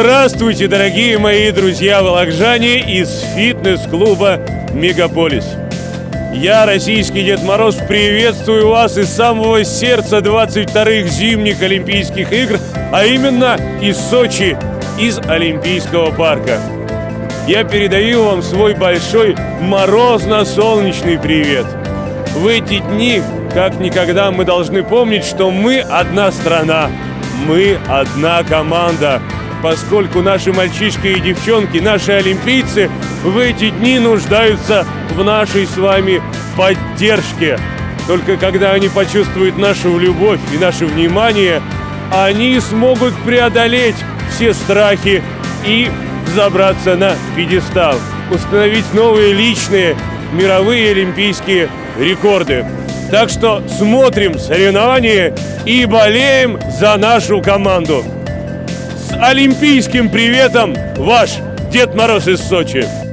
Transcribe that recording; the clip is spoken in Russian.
Здравствуйте, дорогие мои друзья-волокжане из фитнес-клуба «Мегаполис». Я, российский Дед Мороз, приветствую вас из самого сердца 22-х зимних Олимпийских игр, а именно из Сочи, из Олимпийского парка. Я передаю вам свой большой морозно-солнечный привет. В эти дни, как никогда, мы должны помнить, что мы одна страна, мы одна команда – поскольку наши мальчишки и девчонки, наши олимпийцы в эти дни нуждаются в нашей с вами поддержке. Только когда они почувствуют нашу любовь и наше внимание, они смогут преодолеть все страхи и забраться на пьедестал, установить новые личные мировые олимпийские рекорды. Так что смотрим соревнования и болеем за нашу команду олимпийским приветом ваш Дед Мороз из Сочи.